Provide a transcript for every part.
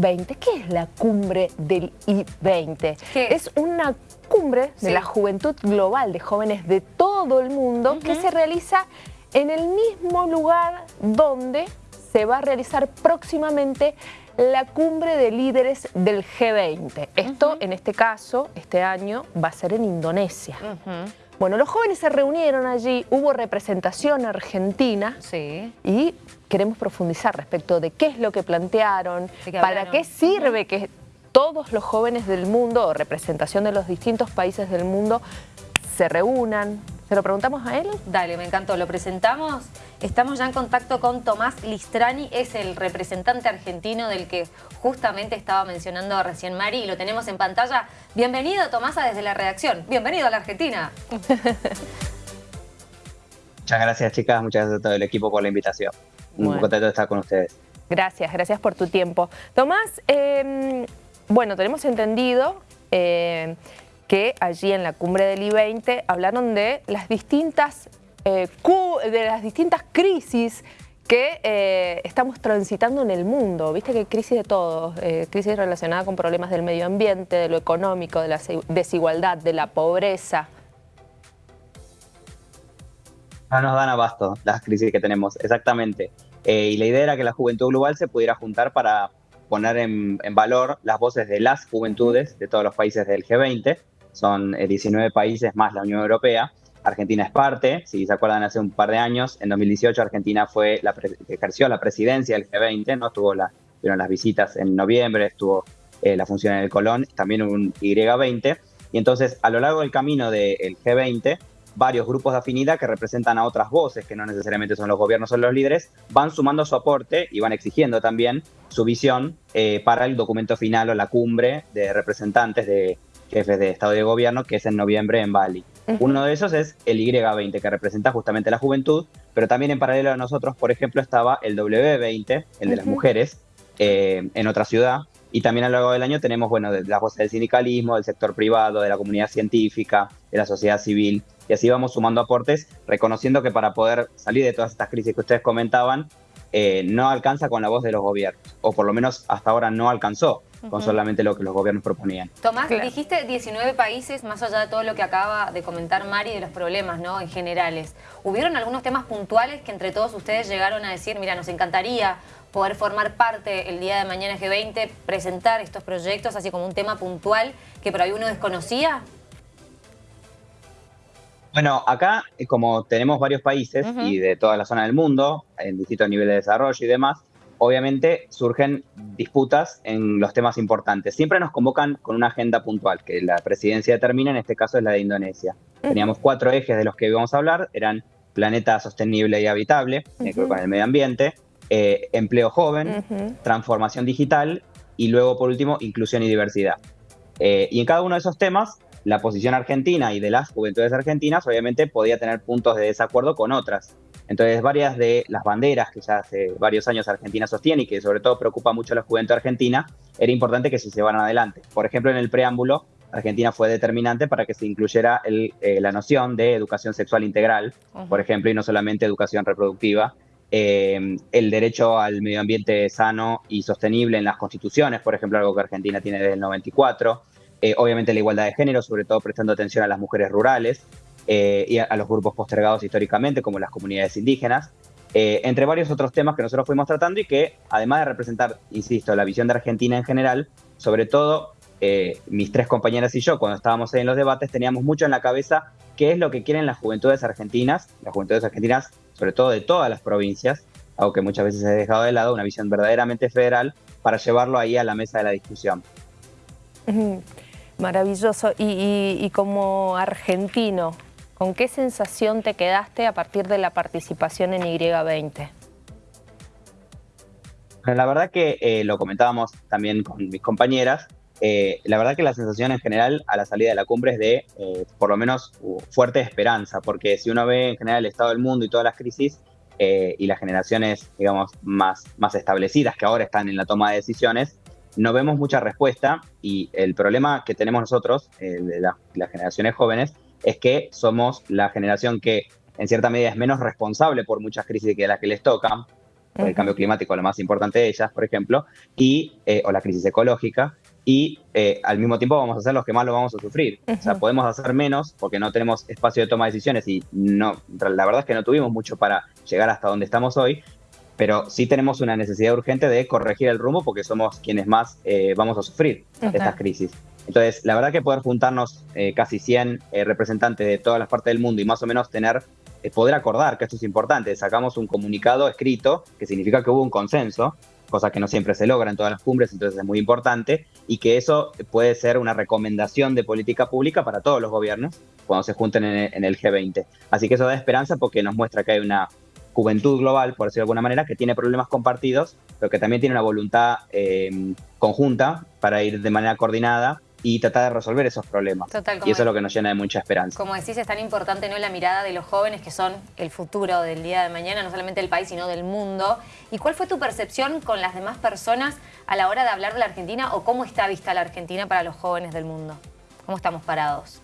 I-20. ¿Qué es la cumbre del I-20? Es una cumbre de la juventud global de jóvenes de todo el mundo que se realiza en el mismo lugar donde se va a realizar próximamente la cumbre de líderes del G20. Esto, en este caso, este año, va a ser en Indonesia. Bueno, los jóvenes se reunieron allí, hubo representación argentina sí. y queremos profundizar respecto de qué es lo que plantearon, para qué sirve que todos los jóvenes del mundo, o representación de los distintos países del mundo, se reúnan, ¿Se lo preguntamos a él? Dale, me encantó. Lo presentamos. Estamos ya en contacto con Tomás Listrani, es el representante argentino del que justamente estaba mencionando recién Mari y lo tenemos en pantalla. Bienvenido, Tomasa, desde la redacción. Bienvenido a la Argentina. Muchas gracias, chicas. Muchas gracias a todo el equipo por la invitación. Un contento de estar con ustedes. Gracias, gracias por tu tiempo. Tomás, em, bueno, tenemos entendido eh, que allí en la cumbre del I-20 hablaron de las distintas, eh, de las distintas crisis que eh, estamos transitando en el mundo. Viste que crisis de todo, eh, crisis relacionada con problemas del medio ambiente, de lo económico, de la desigualdad, de la pobreza. No nos dan abasto las crisis que tenemos, exactamente. y la idea era que la juventud global se pudiera juntar para poner en valor las voces de las juventudes de todos los países del G20 son 19 eh, países más la Unión Europea. Argentina es parte, si se acuerdan hace un par de años, en 2018 Argentina fue la ejerció la presidencia del G20, ¿no? Estuvo la, las visitas en noviembre, estuvo eh, la función en el Colón, también un Y20. Y entonces, a lo largo del camino del G20, varios grupos de afinidad que representan a otras voces, que no necesariamente son los gobiernos o los líderes, van sumando su aporte y van exigiendo también su visión eh, para el documento final o la cumbre de representantes de, jefes de Estado y de Gobierno, que es en noviembre en Bali. Uno de esos es el Y20, que representa justamente la juventud, pero también en paralelo a nosotros, por ejemplo, estaba el W20, el de las mujeres, eh, en otra ciudad. Y también a lo largo del año tenemos, bueno, las voces del sindicalismo, del sector privado, de la comunidad científica, de la sociedad civil. Y así vamos sumando aportes, reconociendo que para poder salir de todas estas crisis que ustedes comentaban, eh, no alcanza con la voz de los gobiernos, o por lo menos hasta ahora no alcanzó con solamente lo que los gobiernos proponían. Tomás, dijiste 19 países, más allá de todo lo que acaba de comentar Mari de los problemas ¿no? en generales. ¿Hubieron algunos temas puntuales que entre todos ustedes llegaron a decir, mira, nos encantaría poder formar parte el día de mañana G20, presentar estos proyectos así como un tema puntual que por ahí uno desconocía? Bueno, acá, eh, como tenemos varios países y de toda la zona del mundo, en distintos niveles de desarrollo y demás, obviamente surgen disputas en los temas importantes. Siempre nos convocan con una agenda puntual, que la presidencia determina, en este caso es la de Indonesia. Teníamos cuatro ejes de los que íbamos a hablar, eran planeta sostenible y habitable, con el medio ambiente, eh, empleo joven, transformación digital y luego, por último, inclusión y diversidad. Eh, y en cada uno de esos temas la posición argentina y de las juventudes argentinas obviamente podía tener puntos de desacuerdo con otras. Entonces varias de las banderas que ya hace varios años Argentina sostiene y que sobre todo preocupa mucho a la juventud argentina, era importante que se llevaran adelante. Por ejemplo, en el preámbulo, Argentina fue determinante para que se incluyera eh, la noción de educación sexual integral, por ejemplo, y no solamente educación reproductiva, eh, el derecho al medio ambiente sano y sostenible en las constituciones, por ejemplo, algo que Argentina tiene desde el 94, eh, obviamente la igualdad de género, sobre todo prestando atención a las mujeres rurales eh, y a, los grupos postergados históricamente, como las comunidades indígenas, eh, entre varios otros temas que nosotros fuimos tratando y que, además de representar, insisto, la visión de Argentina en general, sobre todo mis tres compañeras y yo, cuando estábamos ahí en los debates, teníamos mucho en la cabeza qué es lo que quieren las juventudes argentinas, las juventudes argentinas, sobre todo de todas las provincias, algo que muchas veces ha dejado de lado, una visión verdaderamente federal, para llevarlo ahí a la mesa de la discusión. Maravilloso. Y, como argentino, ¿con qué sensación te quedaste a partir de la participación en Y20? La verdad que eh, lo comentábamos también con mis compañeras, eh, la verdad que la sensación en general a la salida de la cumbre es de, eh, por lo menos, fuerte esperanza, porque si uno ve en general el estado del mundo y todas las crisis y las generaciones, digamos, más, más establecidas que ahora están en la toma de decisiones, no vemos mucha respuesta y el problema que tenemos nosotros, de las generaciones jóvenes, es que somos la generación que en cierta medida es menos responsable por muchas crisis que las que les tocan. el cambio climático, lo más importante de ellas, por ejemplo, y, eh, o la crisis ecológica, y eh, al mismo tiempo vamos a ser los que más lo vamos a sufrir. O sea, podemos hacer menos porque no tenemos espacio de toma de decisiones y no, la verdad es que no tuvimos mucho para llegar hasta donde estamos hoy, pero sí tenemos una necesidad urgente de corregir el rumbo porque somos quienes más eh, vamos a sufrir estas crisis. Entonces, la verdad que poder juntarnos eh, casi 100 eh, representantes de todas las partes del mundo y más o menos tener, poder acordar que esto es importante, sacamos un comunicado escrito que significa que hubo un consenso, cosa que no siempre se logra en todas las cumbres, entonces es muy importante, y que eso puede ser una recomendación de política pública para todos los gobiernos cuando se junten en el G20. Así que eso da esperanza porque nos muestra que hay una juventud global, por decirlo de alguna manera, que tiene problemas compartidos, pero que también tiene una voluntad eh, conjunta para ir de manera coordinada y tratar de resolver esos problemas. y eso es lo que nos llena de mucha esperanza. Como decís, es tan importante ¿no? la mirada de los jóvenes que son el futuro del día de mañana, no solamente del país, sino del mundo. ¿Y cuál fue tu percepción con las demás personas a la hora de hablar de la Argentina o cómo está vista la Argentina para los jóvenes del mundo? ¿Cómo estamos parados?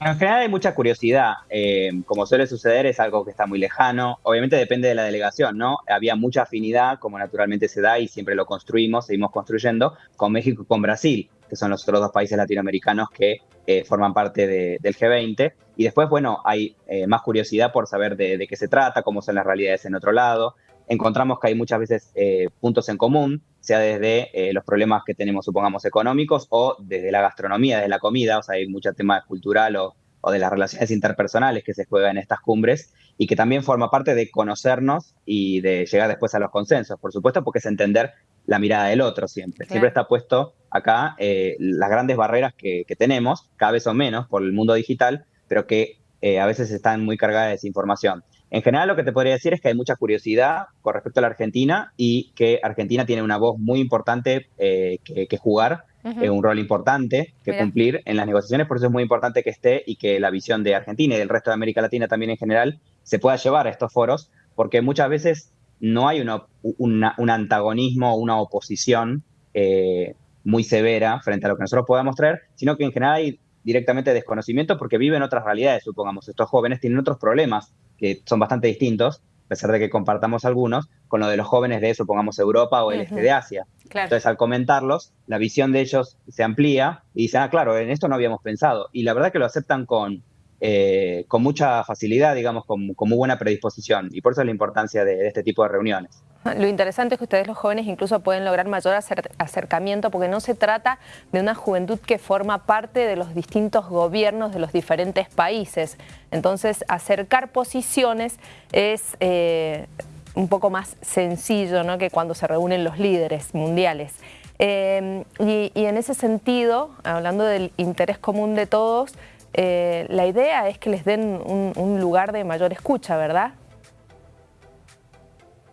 En general hay mucha curiosidad. Eh, como suele suceder, es algo que está muy lejano. Obviamente depende de la delegación, ¿no? Había mucha afinidad, como naturalmente se da, y siempre lo construimos, seguimos construyendo, con México y con Brasil, que son los otros dos países latinoamericanos que eh, forman parte del G20. Y después, bueno, hay eh, más curiosidad por saber de, de, qué se trata, cómo son las realidades en otro lado encontramos que hay muchas veces eh, puntos en común, sea desde eh, los problemas que tenemos, supongamos, económicos o desde la gastronomía, desde la comida, o sea, hay mucho tema cultural o, de las relaciones interpersonales que se juegan en estas cumbres y que también forma parte de conocernos y de llegar después a los consensos, por supuesto, porque es entender la mirada del otro siempre. Siempre está puesto acá eh, las grandes barreras que, que, tenemos, cada vez son menos por el mundo digital, pero que a veces están muy cargadas de desinformación. En general lo que te podría decir es que hay mucha curiosidad con respecto a la Argentina y que Argentina tiene una voz muy importante eh, que, jugar, eh, un rol importante que cumplir en las negociaciones, por eso es muy importante que esté y que la visión de Argentina y del resto de América Latina también en general se pueda llevar a estos foros, porque muchas veces no hay un antagonismo o una oposición eh, muy severa frente a lo que nosotros podamos traer, sino que en general hay directamente desconocimiento porque viven otras realidades, supongamos. Estos jóvenes tienen otros problemas que son bastante distintos, a pesar de que compartamos algunos, con lo de los jóvenes de, supongamos, Europa o el este de Asia. Entonces, al comentarlos, la visión de ellos se amplía y dicen, ah, claro, en esto no habíamos pensado. Y la verdad que lo aceptan con, eh, con mucha facilidad, digamos, con, muy buena predisposición. Y por eso es la importancia de, este tipo de reuniones. Lo interesante es que ustedes los jóvenes incluso pueden lograr mayor acercamiento porque no se trata de una juventud que forma parte de los distintos gobiernos de los diferentes países. Entonces, acercar posiciones es eh, un poco más sencillo ¿no? que cuando se reúnen los líderes mundiales. Eh, y, en ese sentido, hablando del interés común de todos, eh, la idea es que les den un, lugar de mayor escucha, ¿verdad?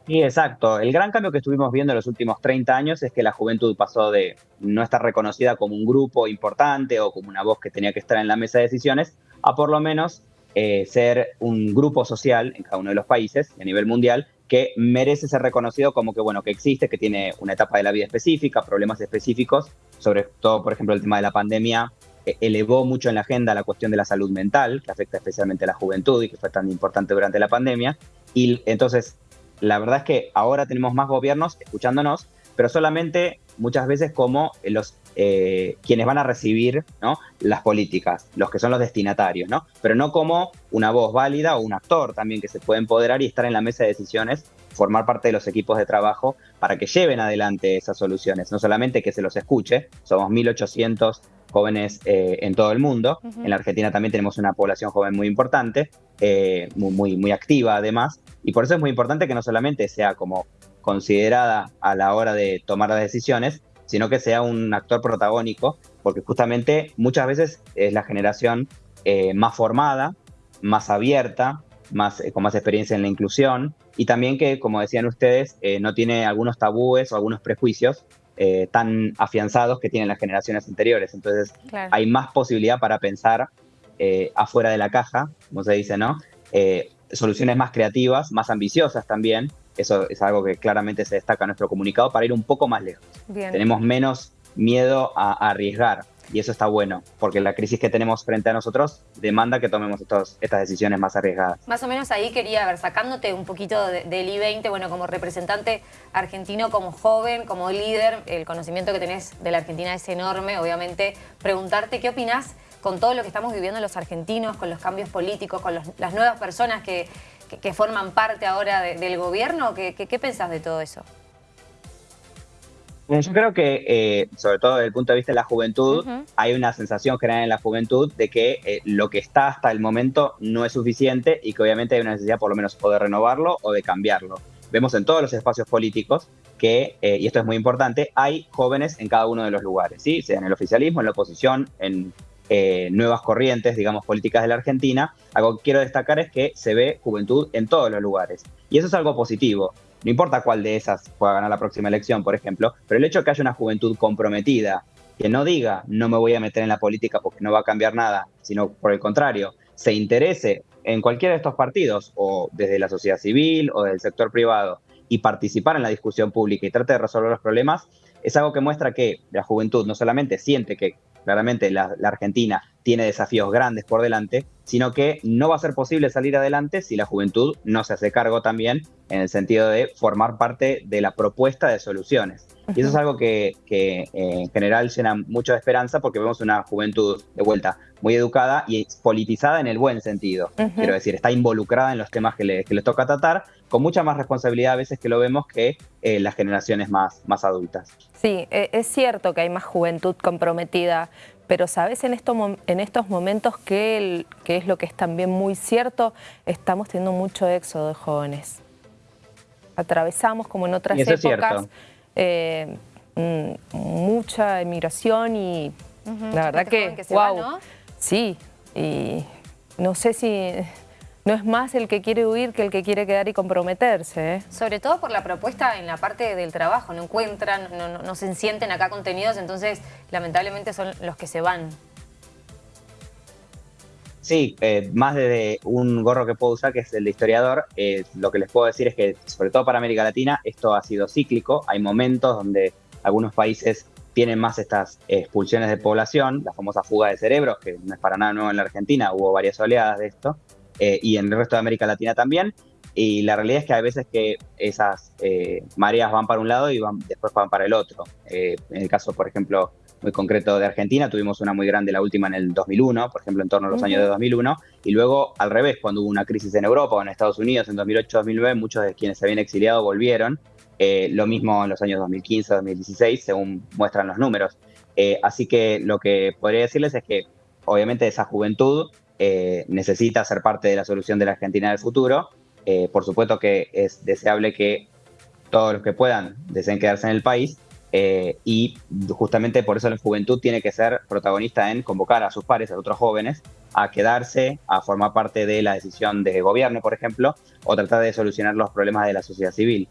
Sí, exacto. El gran cambio que estuvimos viendo en los últimos 30 años es que la juventud pasó de no estar reconocida como un grupo importante o como una voz que tenía que estar en la mesa de decisiones, a por lo menos eh, ser un grupo social en cada uno de los países a nivel mundial que merece ser reconocido como que, bueno, que existe, que tiene una etapa de la vida específica, problemas específicos, sobre todo, por ejemplo, el tema de la pandemia eh, elevó mucho en la agenda la cuestión de la salud mental, que afecta especialmente a la juventud y que fue tan importante durante la pandemia. Y entonces, la verdad es que ahora tenemos más gobiernos escuchándonos, pero solamente muchas veces como los eh, quienes van a recibir las políticas, los que son los destinatarios, ¿no? pero no como una voz válida o un actor también que se puede empoderar y estar en la mesa de decisiones, formar parte de los equipos de trabajo para que lleven adelante esas soluciones, no solamente que se los escuche, somos 1.800 jóvenes eh, en todo el mundo. En la Argentina también tenemos una población joven muy importante, eh, muy, muy, activa además, y por eso es muy importante que no solamente sea como considerada a la hora de tomar las decisiones, sino que sea un actor protagónico, porque justamente muchas veces es la generación eh, más formada, más abierta, más, con más experiencia en la inclusión, y también que, como decían ustedes, no tiene algunos tabúes o algunos prejuicios eh, tan afianzados que tienen las generaciones anteriores. Entonces hay más posibilidad para pensar eh, afuera de la caja, como se dice, ¿no? Eh, soluciones más creativas, más ambiciosas también. Eso es algo que claramente se destaca en nuestro comunicado para ir un poco más lejos. Tenemos menos miedo a, arriesgar. Y eso está bueno, porque la crisis que tenemos frente a nosotros demanda que tomemos estas decisiones más arriesgadas. Más o menos ahí quería, ver, sacándote un poquito del I-20, bueno, como representante argentino, como joven, como líder, el conocimiento que tenés de la Argentina es enorme, obviamente, preguntarte qué opinás con todo lo que estamos viviendo los argentinos, con los cambios políticos, con las nuevas personas que, forman parte ahora del gobierno, ¿qué, qué pensás de todo eso? Yo creo que, eh, sobre todo desde el punto de vista de la juventud, hay una sensación general en la juventud de que eh, lo que está hasta el momento no es suficiente y que obviamente hay una necesidad por lo menos o de renovarlo o de cambiarlo. Vemos en todos los espacios políticos que, eh, y esto es muy importante, hay jóvenes en cada uno de los lugares, ¿sí? sea en el oficialismo, en la oposición, en nuevas corrientes, digamos, políticas de la Argentina. Algo que quiero destacar es que se ve juventud en todos los lugares. Y eso es algo positivo. No importa cuál de esas pueda ganar la próxima elección, por ejemplo, pero el hecho de que haya una juventud comprometida, que no diga no me voy a meter en la política porque no va a cambiar nada, sino por el contrario, se interese en cualquiera de estos partidos, o desde la sociedad civil o del sector privado, y participar en la discusión pública y trate de resolver los problemas, es algo que muestra que la juventud no solamente siente que claramente la, Argentina tiene desafíos grandes por delante, sino que no va a ser posible salir adelante si la juventud no se hace cargo también en el sentido de formar parte de la propuesta de soluciones. Y eso es algo que, eh, en general llena mucho de esperanza porque vemos una juventud de vuelta muy educada y politizada en el buen sentido. Quiero decir, está involucrada en los temas que le, les toca tratar, con mucha más responsabilidad a veces que lo vemos que eh, las generaciones más, más adultas. Sí, e, es cierto que hay más juventud comprometida, pero sabes en, en estos momentos que, que es lo que es también muy cierto, estamos teniendo mucho éxodo de jóvenes. Atravesamos como en otras épocas eh, mm, mucha emigración y la verdad que, wow, sí, y no sé si no es más el que quiere huir que el que quiere quedar y comprometerse. ¿eh? Sobre todo por la propuesta en la parte del trabajo, no encuentran, no, se sienten acá contenidos, entonces lamentablemente son los que se van. Sí, eh, más desde un gorro que puedo usar, que es el de historiador, eh, lo que les puedo decir es que, sobre todo para América Latina, esto ha sido cíclico. Hay momentos donde algunos países tienen más estas expulsiones de población, la famosa fuga de cerebros, que no es para nada nuevo en la Argentina, hubo varias oleadas de esto. Eh, y en el resto de América Latina también. Y la realidad es que hay veces que esas eh, mareas van para un lado y van, después van para el otro. Eh, en el caso, por ejemplo, muy concreto de Argentina, tuvimos una muy grande, la última en el 2001, por ejemplo, en torno a los años de 2001, y luego al revés, cuando hubo una crisis en Europa o en Estados Unidos en 2008-2009, muchos de quienes se habían exiliado volvieron, lo mismo en los años 2015-2016, según muestran los números. así que lo que podría decirles es que obviamente esa juventud eh, necesita ser parte de la solución de la Argentina del futuro. Eh, por supuesto que es deseable que todos los que puedan deseen quedarse en el país eh, y justamente por eso la juventud tiene que ser protagonista en convocar a sus pares, a otros jóvenes, a quedarse, a formar parte de la decisión de gobierno, por ejemplo, o tratar de solucionar los problemas de la sociedad civil.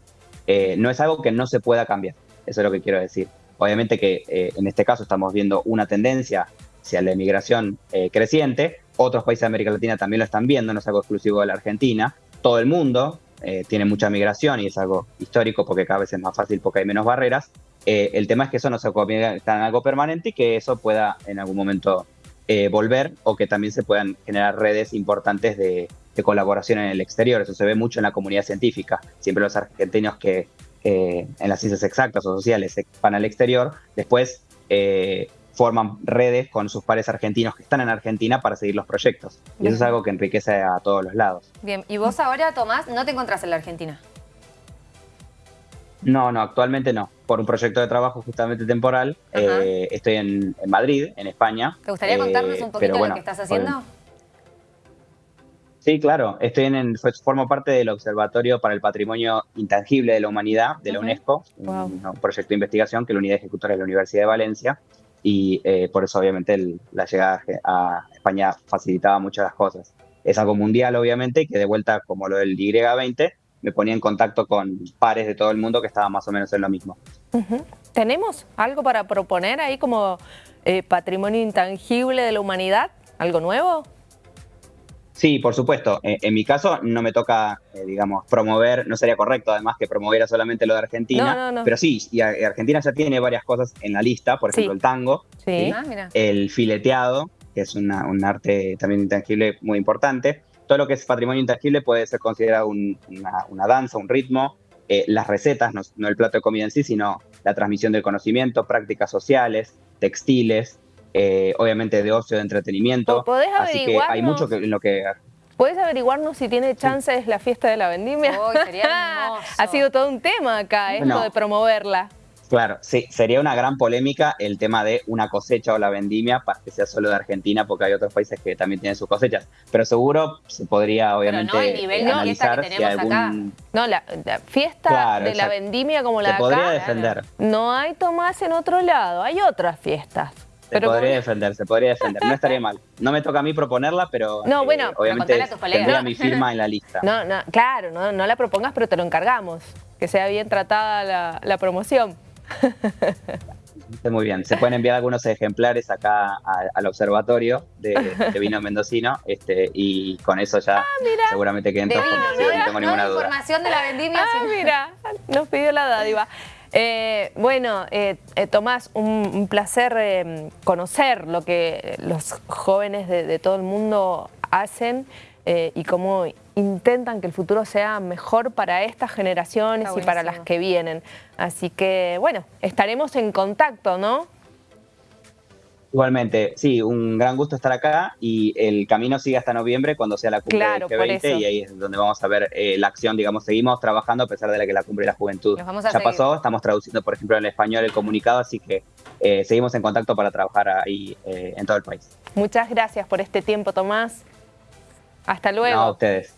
no es algo que no se pueda cambiar, eso es lo que quiero decir. Obviamente que en este caso estamos viendo una tendencia hacia la emigración creciente, otros países de América Latina también lo están viendo, no es algo exclusivo de la Argentina. Todo el mundo eh, tiene mucha migración y es algo histórico porque cada vez es más fácil porque hay menos barreras. Eh, el tema es que eso no se convierta en algo permanente y que eso pueda en algún momento eh, volver o que también se puedan generar redes importantes de, colaboración en el exterior. Eso se ve mucho en la comunidad científica. Siempre los argentinos que en las ciencias exactas o sociales van al exterior, después forman redes con sus pares argentinos que están en Argentina para seguir los proyectos. Y eso es algo que enriquece a todos los lados. Bien, y vos ahora, Tomás, no te encontrás en la Argentina. No, no, actualmente no. Por un proyecto de trabajo justamente temporal. Eh, estoy en, Madrid, en España. ¿Te gustaría contarnos un eh, poquito lo que estás haciendo? Sí, claro. Estoy en, formo parte del Observatorio para el Patrimonio Intangible de la Humanidad de la UNESCO, un, proyecto de investigación que la unidad ejecutora es la Universidad de Valencia y eh, por eso obviamente la llegada a España facilitaba muchas las cosas. Es algo mundial obviamente y que de vuelta como lo del Y20 me ponía en contacto con pares de todo el mundo que estaban más o menos en lo mismo. ¿Tenemos algo para proponer ahí como eh, patrimonio intangible de la humanidad? ¿Algo nuevo? Sí, por supuesto. Eh, en mi caso no me toca, eh, digamos, promover, no sería correcto además que promoviera solamente lo de Argentina, pero sí, y Argentina ya tiene varias cosas en la lista, por ejemplo el tango, ah, el fileteado, que es un arte también intangible muy importante. Todo lo que es patrimonio intangible puede ser considerado una, danza, un ritmo, eh, las recetas, no, el plato de comida en sí, sino la transmisión del conocimiento, prácticas sociales, textiles, eh, obviamente de ocio, de entretenimiento. ¿Podés Así que hay mucho que, en lo que... ¿Puedes averiguarnos si tiene chances la fiesta de la vendimia? ha sido todo un tema acá, esto de promoverla. Claro, sí, sería una gran polémica el tema de una cosecha o la vendimia para que sea solo de Argentina, porque hay otros países que también tienen sus cosechas. Pero seguro se podría, obviamente, Pero no el nivel analizar que tenemos acá. No, la, fiesta de la vendimia como la se podría defender. No hay Tomás en otro lado, hay otras fiestas. Se podría defender, se podría defender. No estaría mal. No me toca a mí proponerla, pero no, bueno, eh, obviamente tendría mi firma en la lista. No, no, claro, no, no la propongas, pero te lo encargamos. Que sea bien tratada la, la promoción. Muy bien, se pueden enviar algunos ejemplares acá al observatorio de, vino mendocino este, y con eso ya ah, seguramente que todos no, tengo ninguna duda. información de la vendimia. Ah, mira, nos pidió la dádiva. Eh, bueno, eh, eh, Tomás, un, placer conocer lo que los jóvenes de todo el mundo hacen y cómo intentan que el futuro sea mejor para estas generaciones y para las que vienen. Así que, bueno, estaremos en contacto, ¿no? Igualmente, sí, un gran gusto estar acá y el camino sigue hasta noviembre cuando sea la cumbre del G20 y ahí es donde vamos a ver eh, la acción, digamos, seguimos trabajando a pesar de la que la cumbre de la juventud ya pasó, estamos traduciendo, por ejemplo, en español el comunicado, así que eh, seguimos en contacto para trabajar ahí eh, en todo el país. Muchas gracias por este tiempo, Tomás. Hasta luego. a ustedes.